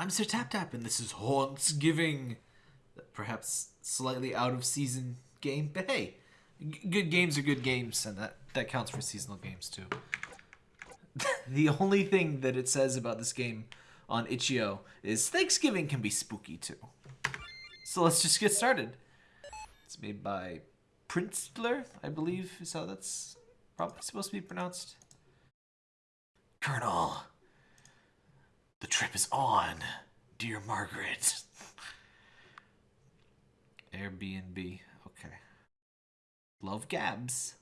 I'm Sir Tap Tap, and this is Hauntsgiving. Perhaps slightly out of season game, but hey, good games are good games, and that, that counts for seasonal games too. the only thing that it says about this game on itch.io is Thanksgiving can be spooky too. So let's just get started. It's made by Prinzler, I believe is how that's probably supposed to be pronounced. Colonel, the trip is on, dear Margaret. Airbnb, okay. Love Gabs.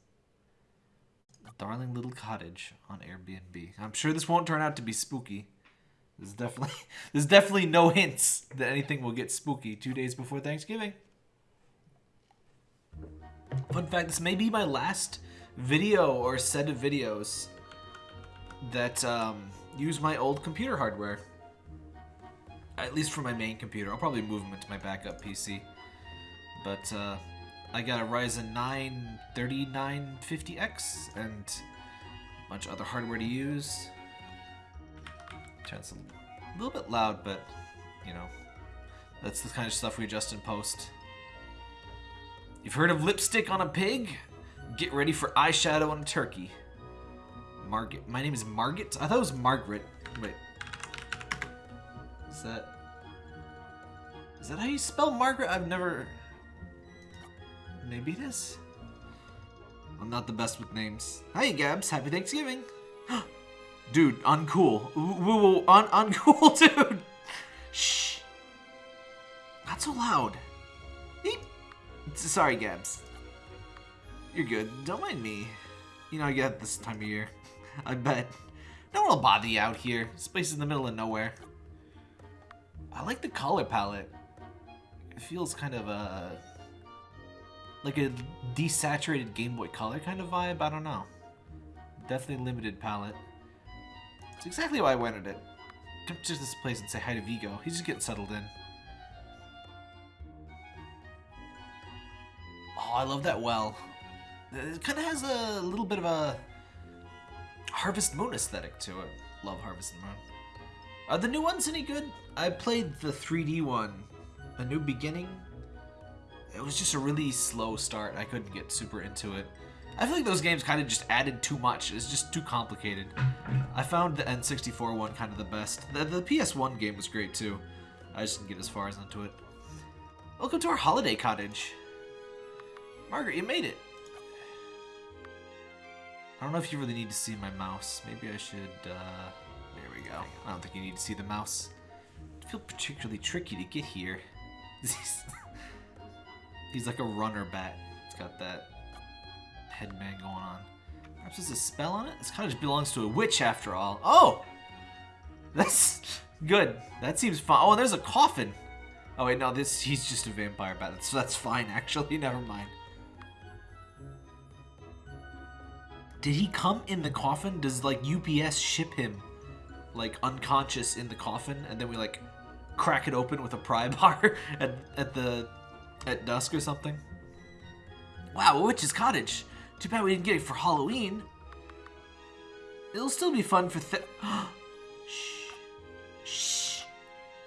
Darling little cottage on Airbnb. I'm sure this won't turn out to be spooky. There's definitely there's definitely no hints that anything will get spooky two days before Thanksgiving. Fun fact, this may be my last video or set of videos that um, use my old computer hardware. At least for my main computer. I'll probably move them into my backup PC. But uh, I got a Ryzen 9 3950X and a bunch of other hardware to use. It's a little bit loud, but you know, that's the kind of stuff we adjust in post. You've heard of lipstick on a pig? Get ready for eyeshadow on a turkey. Margaret. My name is Margaret? I thought it was Margaret. Wait. Is that... Is that how you spell Margaret? I've never... Maybe it is. I'm not the best with names. Hi, Gabs. Happy Thanksgiving. dude, uncool. Woo woo, un uncool, dude. Shh. Not so loud. Beep. Sorry, Gabs. You're good. Don't mind me. You know, I get this time of year. I bet. No one will bother you out here. This place is in the middle of nowhere. I like the color palette. It feels kind of a... Like a desaturated Game Boy Color kind of vibe. I don't know. Definitely limited palette. It's exactly why I wanted it. Come to this place and say hi to Vigo. He's just getting settled in. Oh, I love that well. It kind of has a little bit of a Harvest Moon aesthetic to it. Love Harvest Moon. Are the new ones any good? I played the 3D one, A New Beginning. It was just a really slow start. I couldn't get super into it. I feel like those games kind of just added too much. It's just too complicated. I found the N64 one kind of the best. The, the PS1 game was great too. I just didn't get as far as into it. Welcome to our holiday cottage. Margaret, you made it. I don't know if you really need to see my mouse. Maybe I should, uh... There we go. I don't think you need to see the mouse. I feel particularly tricky to get here. He's, like a runner bat. It's got that headband going on. Perhaps there's a spell on it? This cottage belongs to a witch after all. Oh! That's good. That seems fine. Oh, and there's a coffin. Oh wait, no, this he's just a vampire bat. That's, that's fine, actually. Never mind. Did he come in the coffin? Does like UPS ship him like unconscious in the coffin and then we like crack it open with a pry bar at, at the at dusk or something? Wow, a witch's cottage. Too bad we didn't get it for Halloween. It'll still be fun for th- Shh. Shh.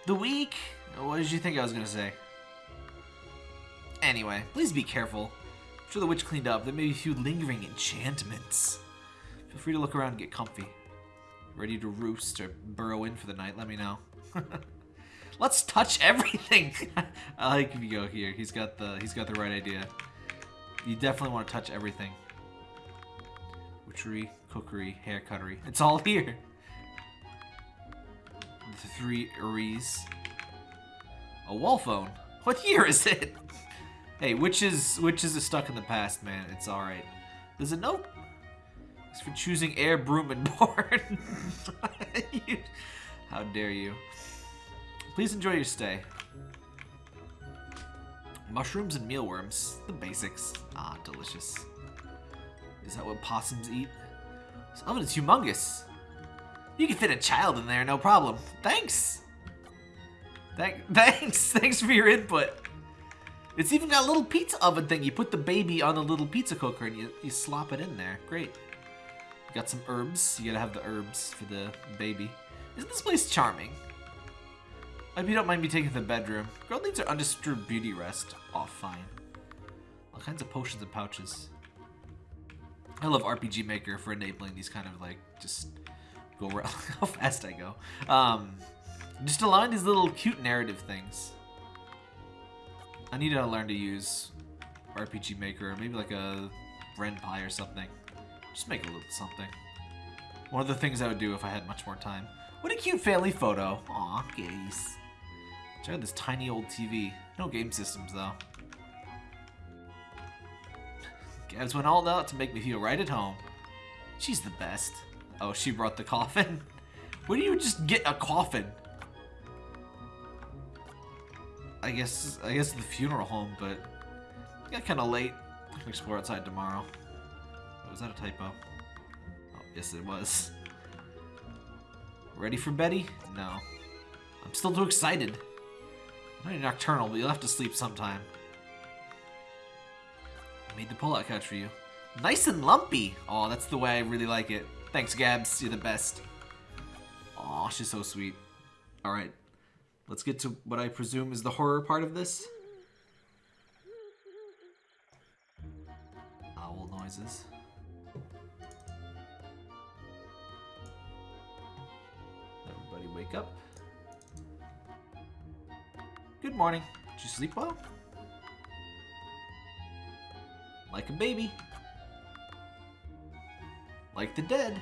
The week? What did you think I was gonna say? Anyway, please be careful. After the witch cleaned up, there may be a few lingering enchantments. Feel free to look around and get comfy. Ready to roost or burrow in for the night, let me know. Let's touch everything! I like if you go here. He's got the he's got the right idea. You definitely want to touch everything. Witchery, cookery, hair cuttery. It's all here. The three Uris. A wall phone. What year is it? Hey, witches, witches are stuck in the past, man. It's all right. There's a note. It's for choosing air, broom, and board. How dare you? Please enjoy your stay. Mushrooms and mealworms. The basics. Ah, delicious. Is that what possums eat? This oven is humongous. You can fit a child in there, no problem. Thanks. Thank, thanks. Thanks for your input. It's even got a little pizza oven thing. You put the baby on the little pizza cooker and you, you slop it in there. Great. You Got some herbs. You gotta have the herbs for the baby. Isn't this place charming? I hope you don't mind me taking the bedroom. Girl needs her undisturbed beauty rest. Oh, fine. All kinds of potions and pouches. I love RPG Maker for enabling these kind of like just go how fast I go. Um, just allowing these little cute narrative things. I need to learn to use RPG Maker, or maybe like a Ren'Py or something. Just make a little something. One of the things I would do if I had much more time. What a cute family photo. Aw, gays. Check out this tiny old TV. No game systems, though. Gabs went all out to make me feel right at home. She's the best. Oh, she brought the coffin? Where do you just get a coffin? I guess I guess the funeral home, but it got kind of late. Can explore outside tomorrow. Oh, was that a typo? Oh, yes it was. Ready for Betty? No. I'm still too excited. I'm not nocturnal, but you'll have to sleep sometime. I made the pull-out couch for you. Nice and lumpy! Oh, that's the way I really like it. Thanks, Gabs. You're the best. Oh, she's so sweet. Alright. Let's get to what I presume is the horror part of this. Owl noises. Everybody wake up. Good morning. Did you sleep well? Like a baby. Like the dead.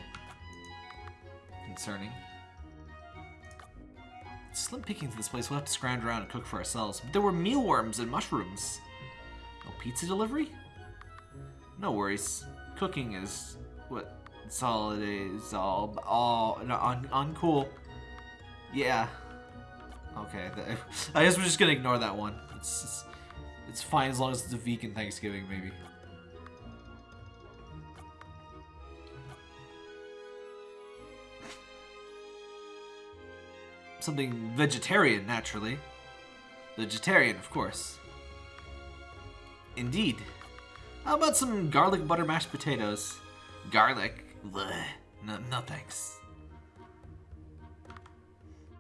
Concerning. Slim pickings in this place. We'll have to scrounge around and cook for ourselves. But there were mealworms and mushrooms. No pizza delivery? No worries. Cooking is what it is. All all no, un, uncool. Yeah. Okay. I guess we're just gonna ignore that one. It's, it's it's fine as long as it's a vegan Thanksgiving, maybe. Something vegetarian, naturally. Vegetarian, of course. Indeed. How about some garlic butter mashed potatoes? Garlic? Blech. No, no thanks.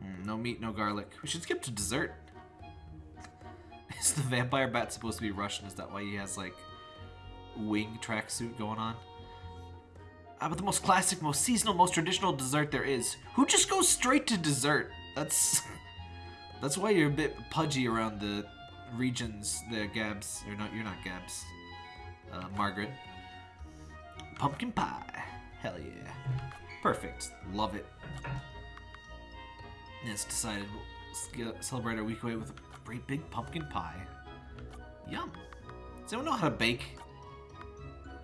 Mm, no meat, no garlic. We should skip to dessert. Is the vampire bat supposed to be Russian? Is that why he has, like, wing tracksuit going on? Ah, but the most classic, most seasonal, most traditional dessert there is. Who just goes straight to dessert? That's that's why you're a bit pudgy around the regions there, Gabs. Or not, you're not Gabs. Uh, Margaret. Pumpkin pie. Hell yeah. Perfect. Love it. And decided we'll celebrate our week away with a great big pumpkin pie. Yum. Does anyone know how to bake?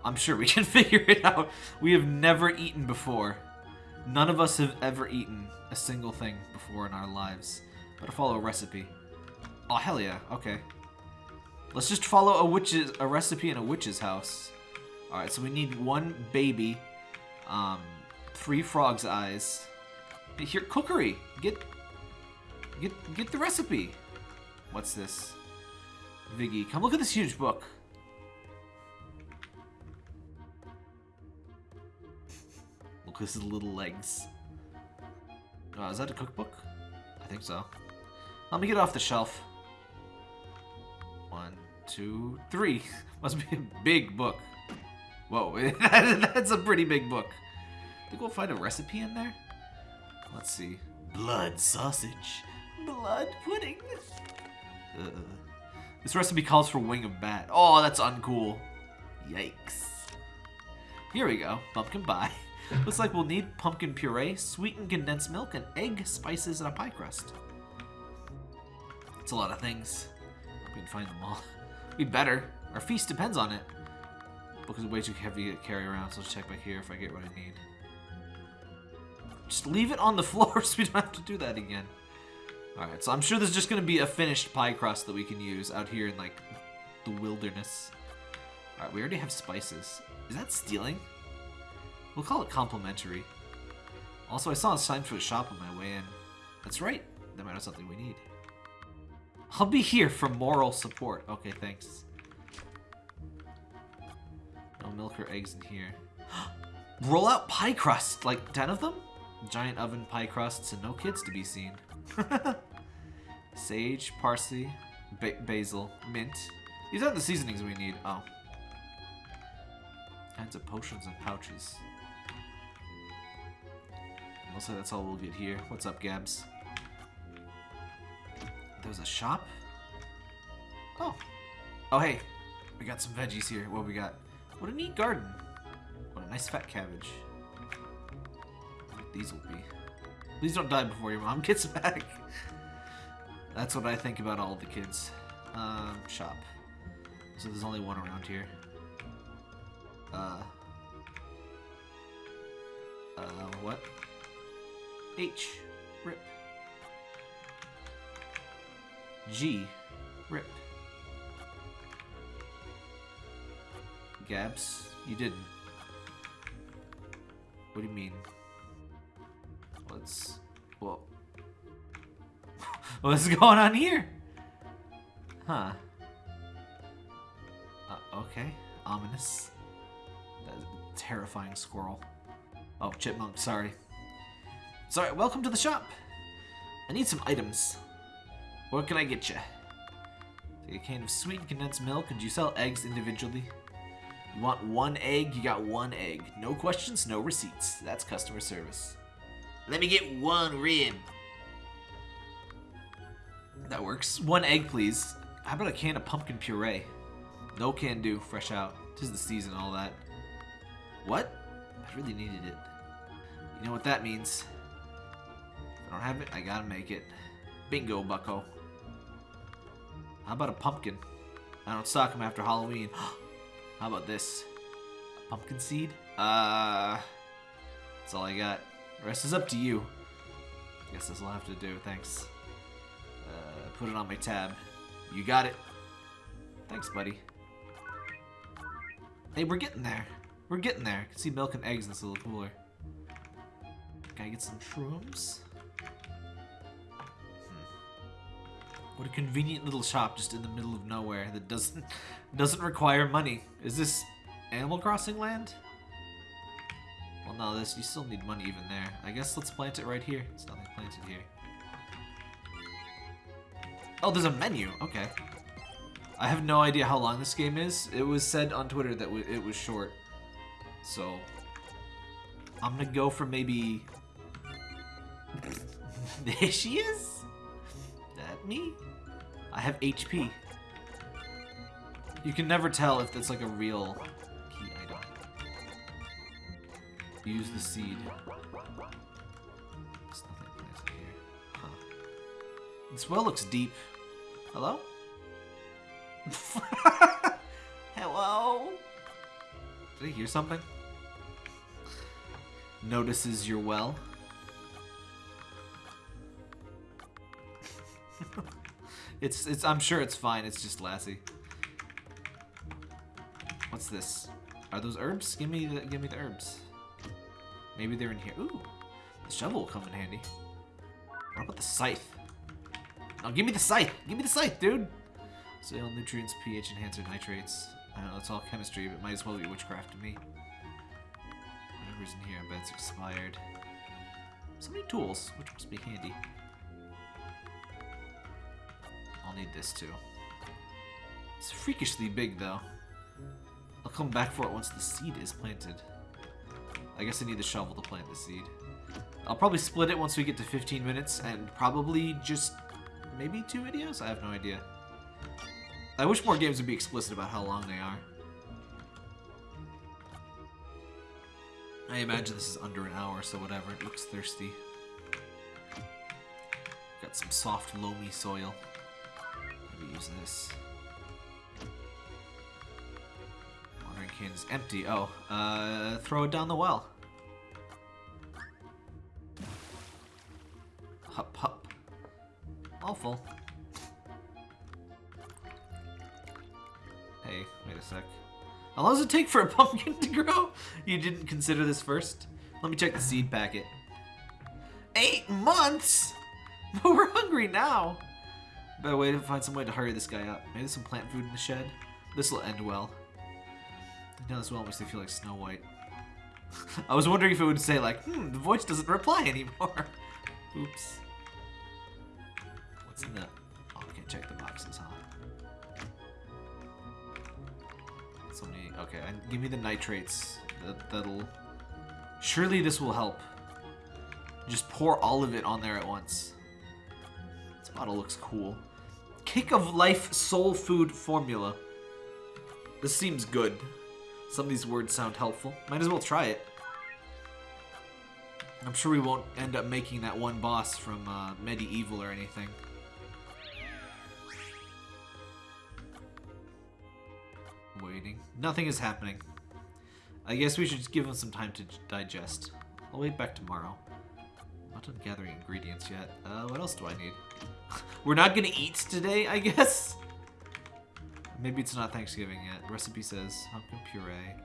I'm sure we can figure it out. We have never eaten before. None of us have ever eaten a single thing before in our lives. But to follow a recipe. Oh, hell yeah. Okay. Let's just follow a witch's a recipe in a witch's house. Alright, so we need one baby, um, three frog's eyes. Here, cookery. Get, get, get the recipe. What's this? Viggy, come look at this huge book. At his little legs. Oh, is that a cookbook? I think so. Let me get off the shelf. One, two, three. Must be a big book. Whoa, that's a pretty big book. I Think we'll find a recipe in there? Let's see. Blood sausage. Blood pudding. Uh, this recipe calls for wing of bat. Oh, that's uncool. Yikes. Here we go. Pumpkin pie. Looks like we'll need pumpkin puree, sweetened condensed milk, and egg, spices, and a pie crust. It's a lot of things. We can find them all. We better. Our feast depends on it. Book is way too heavy to carry around, so let's check back here if I get what I need. Just leave it on the floor so we don't have to do that again. Alright, so I'm sure there's just going to be a finished pie crust that we can use out here in, like, the wilderness. Alright, we already have spices. Is that stealing? We'll call it complimentary. Also, I saw a sign for a shop on my way in. That's right. That might have something we need. I'll be here for moral support. Okay, thanks. No milk or eggs in here. Roll out pie crust! Like 10 of them? Giant oven pie crusts and no kids to be seen. Sage, parsley, ba basil, mint. These aren't the seasonings we need. Oh. Kinds of potions and pouches. Mostly that's all we'll get here. What's up, Gabs? There's a shop? Oh. Oh, hey. We got some veggies here. What we got? What a neat garden. What a nice fat cabbage. These will be. Please don't die before your mom gets back. That's what I think about all the kids. Um, shop. So there's only one around here. Uh. Uh, what? H. Rip. G. Rip. Gabs, you didn't. What do you mean? What's... Whoa. What's going on here? Huh. Uh, okay. Ominous. Terrifying squirrel. Oh, chipmunk, sorry. Sorry, welcome to the shop. I need some items. What can I get you? Take a can of sweet condensed milk. Could you sell eggs individually? You want one egg, you got one egg. No questions, no receipts. That's customer service. Let me get one rib. That works. One egg, please. How about a can of pumpkin puree? No can do, fresh out. Tis the season, all that. What? I really needed it. You know what that means. Don't have it, I gotta make it. Bingo, bucko. How about a pumpkin? I don't stock them after Halloween. How about this? A pumpkin seed? Uh, that's all I got. The rest is up to you. I Guess this will have to do. Thanks. Uh, put it on my tab. You got it. Thanks, buddy. Hey, we're getting there. We're getting there. I can see milk and eggs in this little cooler. Gotta get some shrooms. What a convenient little shop just in the middle of nowhere that doesn't doesn't require money. Is this Animal Crossing land? Well, no, this you still need money even there. I guess let's plant it right here. It's nothing planted here. Oh, there's a menu. Okay. I have no idea how long this game is. It was said on Twitter that it was short. So, I'm gonna go for maybe... there she is? Me? I have HP. You can never tell if that's like a real key item. Use the seed. Huh. This well looks deep. Hello? Hello? Did I hear something? Notices your well. It's, it's, I'm sure it's fine. It's just Lassie. What's this? Are those herbs? Give me the, give me the herbs. Maybe they're in here. Ooh, the shovel will come in handy. What about the scythe? Oh, give me the scythe. Give me the scythe, dude. Soil, nutrients, pH enhancer, nitrates. I don't know, it's all chemistry, but might as well be witchcraft to me. Whatever's in here, I bet it's expired. So many tools, which must be handy. I'll need this too. It's freakishly big though. I'll come back for it once the seed is planted. I guess I need the shovel to plant the seed. I'll probably split it once we get to 15 minutes and probably just maybe two videos? I have no idea. I wish more games would be explicit about how long they are. I imagine this is under an hour, so whatever. It looks thirsty. Got some soft, loamy soil this. Watering can is empty. Oh, uh, throw it down the well. Hup, hup. Awful. Hey, wait a sec. How long does it take for a pumpkin to grow? You didn't consider this first? Let me check the seed packet. Eight months? But we're hungry now. Better way to find some way to hurry this guy up. Maybe some plant food in the shed. This will end well. Now this well makes me feel like Snow White. I was wondering if it would say like, hmm, the voice doesn't reply anymore. Oops. What's in that check the boxes, huh? So many. Okay, and give me the nitrates. That, that'll. Surely this will help. Just pour all of it on there at once. This bottle looks cool. Kick of Life Soul Food Formula. This seems good. Some of these words sound helpful. Might as well try it. I'm sure we won't end up making that one boss from uh, MediEvil or anything. Waiting. Nothing is happening. I guess we should give him some time to digest. I'll wait back tomorrow. Not done gathering ingredients yet. Uh, what else do I need? We're not gonna eat today, I guess? Maybe it's not Thanksgiving yet. Recipe says pumpkin puree.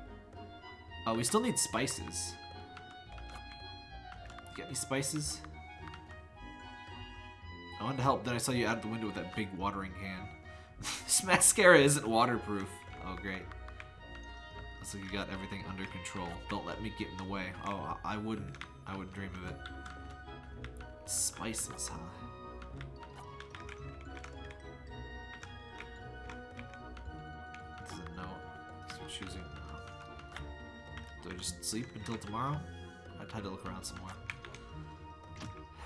Oh, we still need spices. Get any spices? I wanted to help, then I saw you out of the window with that big watering can. this mascara isn't waterproof. Oh, great. Looks like you got everything under control. Don't let me get in the way. Oh, I wouldn't. I wouldn't dream of it. Spices, huh? Choosing. Do I just sleep until tomorrow? I'd try to look around some more.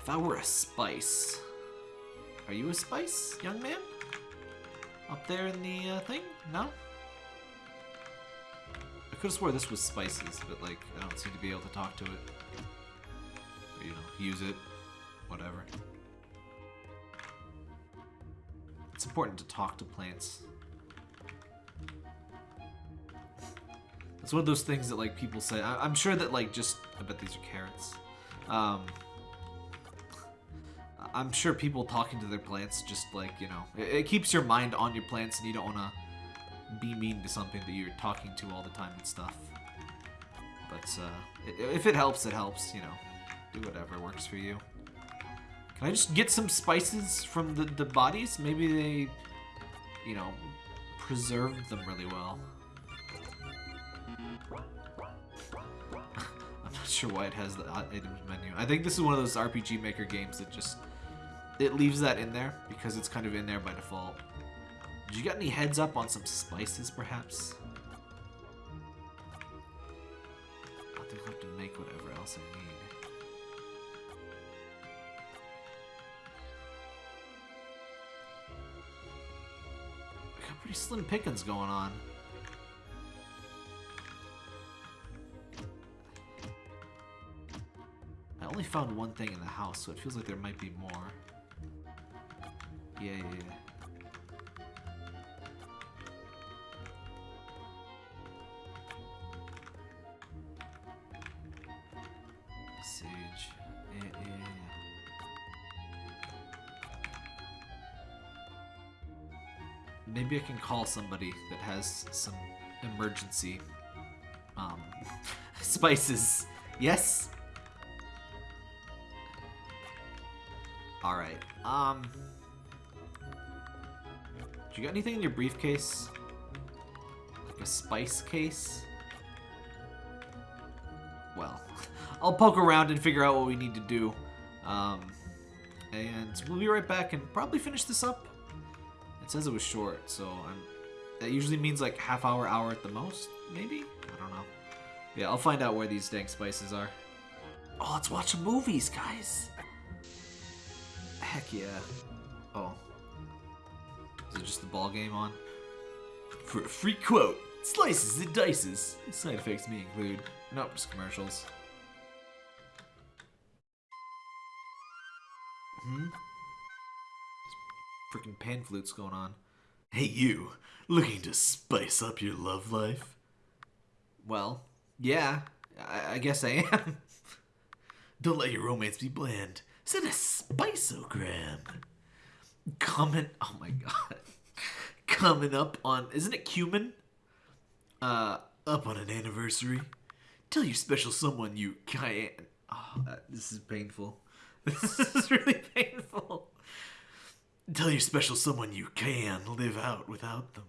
If I were a spice. Are you a spice, young man? Up there in the uh, thing? No? I could have swore this was spices, but like, I don't seem to be able to talk to it. Or, you know, use it. Whatever. It's important to talk to plants. It's one of those things that like people say. I am sure that like just I bet these are carrots. Um, I'm sure people talking to their plants just like, you know, it, it keeps your mind on your plants and you don't want to be mean to something that you're talking to all the time and stuff. But uh, if it helps, it helps, you know. Do whatever works for you. Can I just get some spices from the, the bodies? Maybe they, you know, preserved them really well. Sure why it has the uh, items menu. I think this is one of those RPG Maker games that just it leaves that in there because it's kind of in there by default. Did you got any heads up on some spices, perhaps? I think I'll have to make whatever else I need. I got pretty slim pickings going on. Only found one thing in the house, so it feels like there might be more. Yeah, yeah, yeah. Sage. Maybe I can call somebody that has some emergency um, spices. Yes? Alright. Um... Do you got anything in your briefcase? Like a spice case? Well, I'll poke around and figure out what we need to do. Um, and we'll be right back and probably finish this up. It says it was short, so I'm, that usually means like half hour, hour at the most, maybe? I don't know. Yeah, I'll find out where these dang spices are. Oh, let's watch movies, guys. Heck yeah. Oh, is it just the ball game on? For a free quote, slices and dices. Side effects may include. Nope, just commercials. Hmm? Freaking pan flutes going on. Hey you, looking to spice up your love life? Well, yeah, I, I guess I am. Don't let your romance be bland. Send a spiceogram. Comment. Oh my god coming up on isn't it cumin? Uh, up on an anniversary. Tell your special someone you can. Oh, this is painful. This is really painful. Tell your special someone you can live out without them.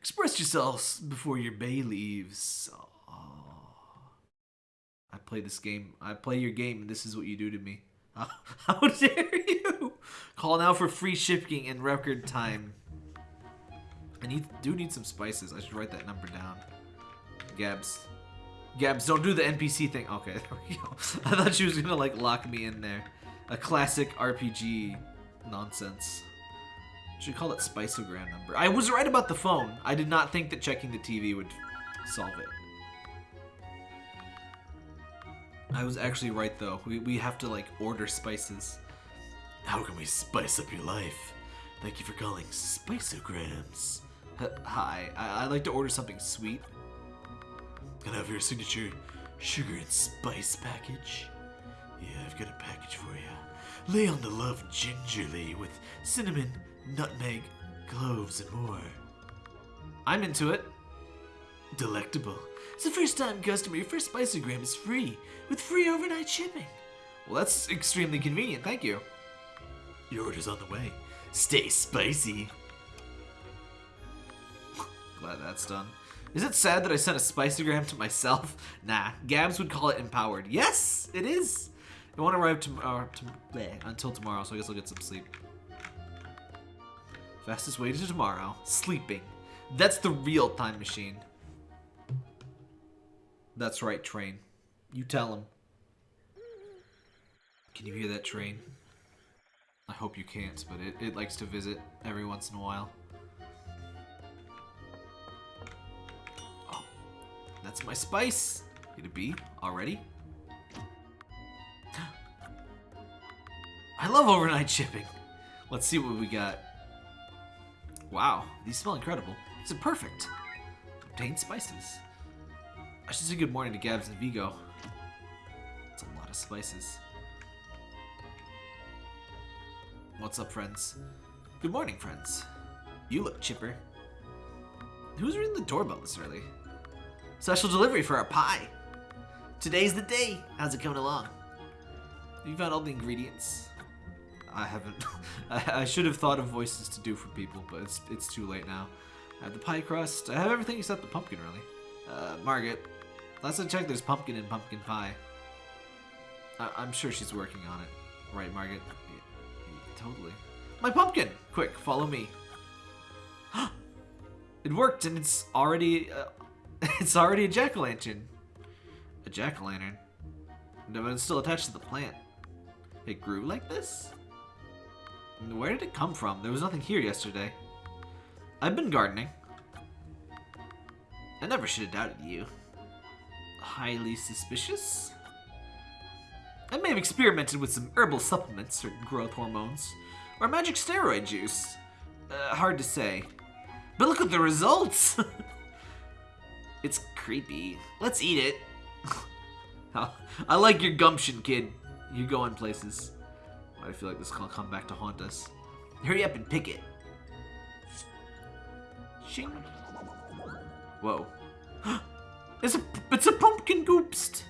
Express yourselves before your bay leaves. Oh. I play this game. I play your game, and this is what you do to me. How, dare you? Call now for free shipping in record time. I need do need some spices. I should write that number down. Gabs. Gabs, don't do the NPC thing. Okay, there we go. I thought she was gonna like lock me in there. A classic RPG nonsense. Should call it spiceogram number. I was right about the phone. I did not think that checking the TV would solve it. I was actually right though. We, we have to like order spices. How can we spice up your life? Thank you for calling Spiceograms. H- Hi, I- like to order something sweet. Can I have your signature sugar and spice package? Yeah, I've got a package for you. Lay on the love gingerly with cinnamon, nutmeg, cloves, and more. I'm into it. Delectable. It's a first time customer. Your first Spiceogram is free with free overnight shipping. Well, that's extremely convenient. Thank you. Your order's on the way. Stay spicy. Glad that's done. Is it sad that I sent a Spiceogram to myself? Nah, Gabs would call it empowered. Yes, it is. It won't arrive tomorrow uh, to, bleh, until tomorrow, so I guess I'll get some sleep. Fastest way to tomorrow. Sleeping. That's the real time machine. That's right, train. You tell him. Can you hear that train? I hope you can't, but it, it likes to visit every once in a while. Oh, that's my spice. Get a B already. I love overnight shipping. Let's see what we got. Wow, these smell incredible. These are perfect. Obtain spices. I should say good morning to Gabs and Vigo. That's a lot of spices. What's up, friends? Good morning, friends. You look chipper. Who's ringing the doorbell this early? Special delivery for our pie. Today's the day. How's it coming along? You found all the ingredients? I haven't. I, I should have thought of voices to do for people, but it's it's too late now. I have the pie crust. I have everything except the pumpkin, really. Uh, Margaret, last I checked, there's pumpkin in pumpkin pie. I, I'm sure she's working on it. Right, Margaret? Y- y- totally. My pumpkin! Quick, follow me. it worked, and it's already... Uh, it's already a jack-o'-lantern. A jack-o'-lantern? No, but it's still attached to the plant. It grew like this? Where did it come from? There was nothing here yesterday. I've been gardening. I never should have doubted you. Highly suspicious? I may have experimented with some herbal supplements or growth hormones, or magic steroid juice. Uh, hard to say. But look at the results! it's creepy. Let's eat it. I like your gumption, kid. You're going places. I feel like this will come back to haunt us. Hurry up and pick it. Shing. Whoa. It's a it's a pumpkin goopst.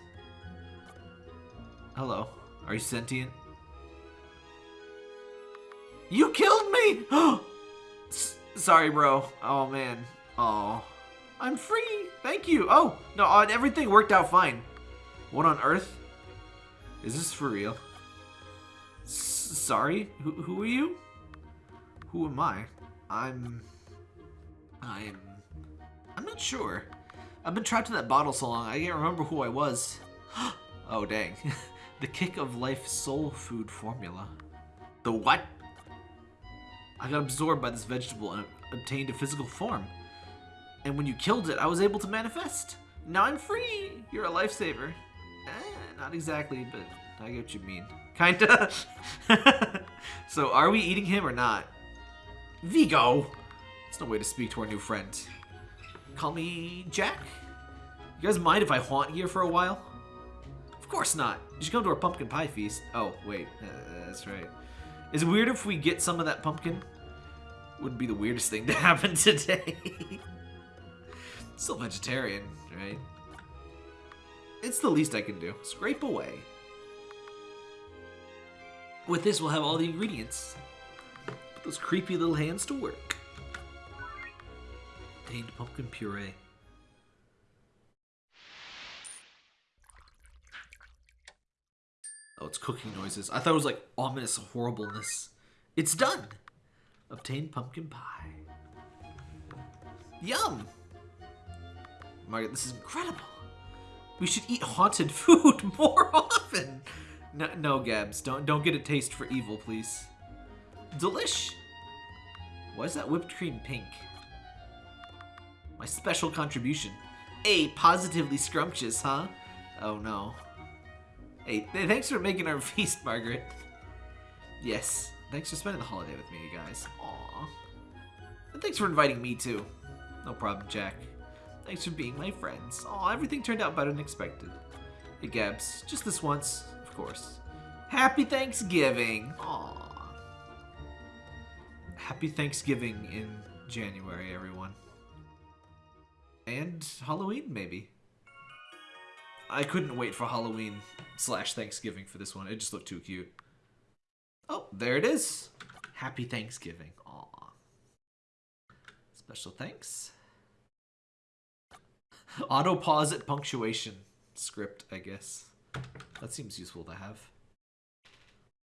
Hello. Are you sentient? You killed me! Sorry, bro. Oh, man. Oh. I'm free. Thank you. Oh, no, uh, everything worked out fine. What on earth? Is this for real? S sorry? Who, who are you? Who am I? I'm... I'm... I'm not sure. I've been trapped in that bottle so long, I can't remember who I was. oh, dang. the Kick of Life Soul Food Formula. The what? I got absorbed by this vegetable and obtained a physical form. And when you killed it, I was able to manifest. Now I'm free! You're a lifesaver. Eh, not exactly, but I get what you mean. Kinda. so, are we eating him or not? Vigo! That's no way to speak to our new friend. Call me Jack? You guys mind if I haunt here for a while? Of course not. You should come to our pumpkin pie feast. Oh, wait. Uh, that's right. Is it weird if we get some of that pumpkin? Wouldn't be the weirdest thing to happen today. Still vegetarian, right? It's the least I can do. Scrape away. With this, we'll have all the ingredients. Put those creepy little hands to work. Obtained pumpkin puree. Oh, it's cooking noises. I thought it was like ominous horribleness. It's done. Obtain pumpkin pie. Yum. Margaret, this is incredible. We should eat haunted food more often. No, no, Gabs, don't don't get a taste for evil, please. Delish. Why is that whipped cream pink? My special contribution. A positively scrumptious, huh? Oh no. Hey, thanks for making our feast, Margaret. Yes, thanks for spending the holiday with me, you guys. Aww. And thanks for inviting me too. No problem, Jack. Thanks for being my friends. Aw, everything turned out better than expected. Hey, Gabs, just this once, of course. Happy Thanksgiving! Aw. Happy Thanksgiving in January, everyone. And Halloween, maybe. I couldn't wait for Halloween slash Thanksgiving for this one. It just looked too cute. Oh, there it is. Happy Thanksgiving. Aw. Special thanks. Auto pause at punctuation script, I guess. That seems useful to have.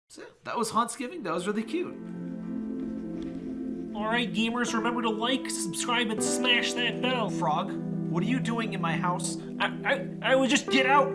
So, that was Hauntsgiving. That was really cute. Alright, gamers, remember to like, subscribe, and smash that bell. Frog, what are you doing in my house? I, I, I would just get out.